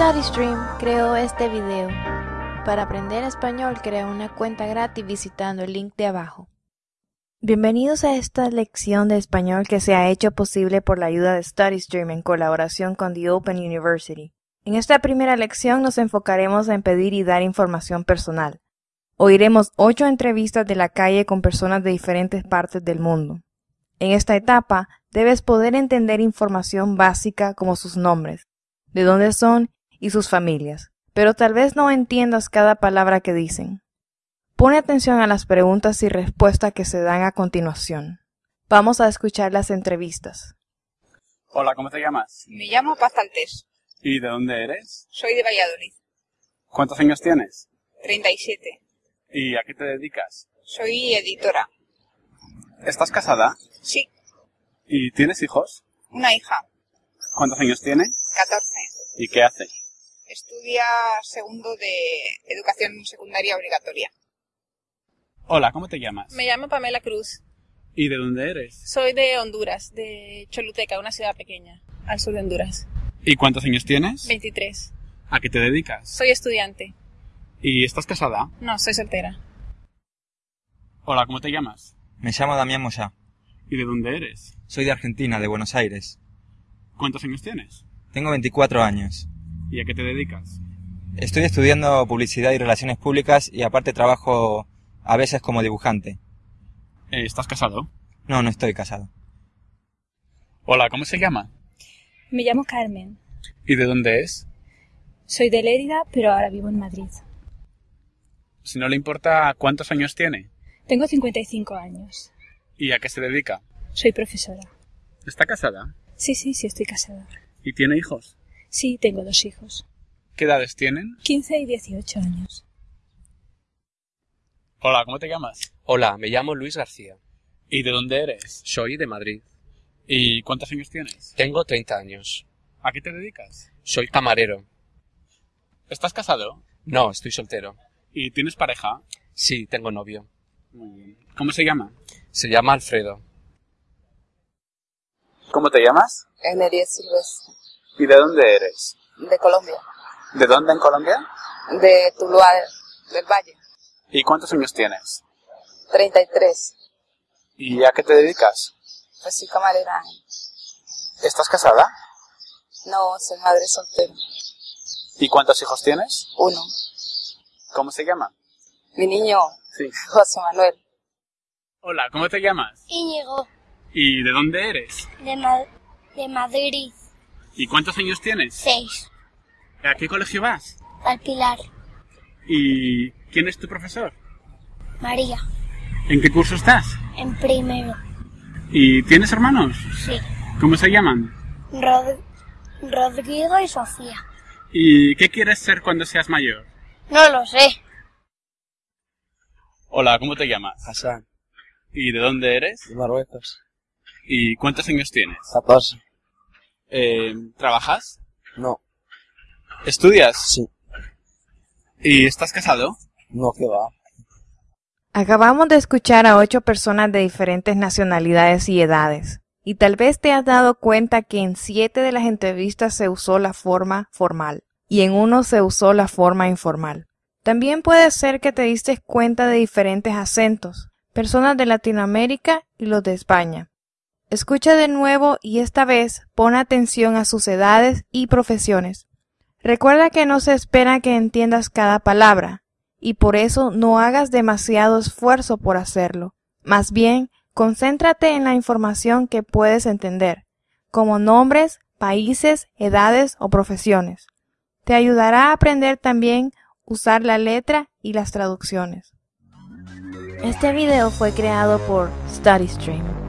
StudyStream creó este video. Para aprender español, crea una cuenta gratis visitando el link de abajo. Bienvenidos a esta lección de español que se ha hecho posible por la ayuda de StudyStream en colaboración con The Open University. En esta primera lección nos enfocaremos en pedir y dar información personal. Oiremos ocho entrevistas de la calle con personas de diferentes partes del mundo. En esta etapa, debes poder entender información básica como sus nombres, de dónde son y sus familias, pero tal vez no entiendas cada palabra que dicen. Pone atención a las preguntas y respuestas que se dan a continuación. Vamos a escuchar las entrevistas. Hola, ¿cómo te llamas? Me llamo Paz Altés. ¿Y de dónde eres? Soy de Valladolid. ¿Cuántos años tienes? 37. ¿Y a qué te dedicas? Soy editora. ¿Estás casada? Sí. ¿Y tienes hijos? Una hija. ¿Cuántos años tiene? 14. ¿Y qué hace? Estudia segundo de educación secundaria obligatoria. Hola, ¿cómo te llamas? Me llamo Pamela Cruz. ¿Y de dónde eres? Soy de Honduras, de Choluteca, una ciudad pequeña, al sur de Honduras. ¿Y cuántos años tienes? 23. ¿A qué te dedicas? Soy estudiante. ¿Y estás casada? No, soy soltera. Hola, ¿cómo te llamas? Me llamo Damián Moyá. ¿Y de dónde eres? Soy de Argentina, de Buenos Aires. ¿Cuántos años tienes? Tengo 24 años. ¿Y a qué te dedicas? Estoy estudiando publicidad y relaciones públicas y aparte trabajo a veces como dibujante. Eh, ¿Estás casado? No, no estoy casado. Hola, ¿cómo se llama? Me llamo Carmen. ¿Y de dónde es? Soy de Lérida, pero ahora vivo en Madrid. Si no le importa, ¿cuántos años tiene? Tengo 55 años. ¿Y a qué se dedica? Soy profesora. ¿Está casada? Sí, sí, sí, estoy casada. ¿Y tiene hijos? Sí, tengo dos hijos. ¿Qué edades tienen? 15 y 18 años. Hola, ¿cómo te llamas? Hola, me llamo Luis García. ¿Y de dónde eres? Soy de Madrid. ¿Y cuántos años tienes? Tengo 30 años. ¿A qué te dedicas? Soy camarero. ¿Estás casado? No, estoy soltero. ¿Y tienes pareja? Sí, tengo novio. Muy bien. ¿Cómo se llama? Se llama Alfredo. ¿Cómo te llamas? Emery Silvestre. ¿Y de dónde eres? De Colombia. ¿De dónde en Colombia? De Tuluá del Valle. ¿Y cuántos años tienes? 33. ¿Y a qué te dedicas? Pues soy camarera. ¿Estás casada? No, soy madre soltera. ¿Y cuántos hijos tienes? Uno. ¿Cómo se llama? Mi niño, Sí. José Manuel. Hola, ¿cómo te llamas? Íñigo, ¿Y de dónde eres? de, Ma- de Madrid, ¿Y cuántos años tienes? 6. ¿A qué colegio vas? Al Pilar, ¿Y quién es tu profesor? María, ¿En qué curso estás? en primero. ¿Y tienes hermanos? Sí. ¿Cómo se llaman? Rod- Rodrigo y Sofía. ¿Y qué quieres ser cuando seas mayor? No lo sé. Hola, ¿cómo te llamas? Hassan, ¿Y de dónde eres? de Marruecos. ¿Y cuántos años tienes? 14. Eh, ¿Trabajas? No, ¿Estudias? sí, ¿Y estás casado? no que va. Acabamos de escuchar a ocho personas de diferentes nacionalidades y edades. Y tal vez te has dado cuenta que en siete de las entrevistas se usó la forma formal y en uno se usó la forma informal. También puede ser que te diste cuenta de diferentes acentos, personas de Latinoamérica y los de España. Escucha de nuevo y esta vez pon atención a sus edades y profesiones. Recuerda que no se espera que entiendas cada palabra, y por eso no hagas demasiado esfuerzo por hacerlo. Más bien, concéntrate en la información que puedes entender, como nombres, países, edades o profesiones. Te ayudará a aprender también usar la letra y las traducciones. Este video fue creado por StudyStream.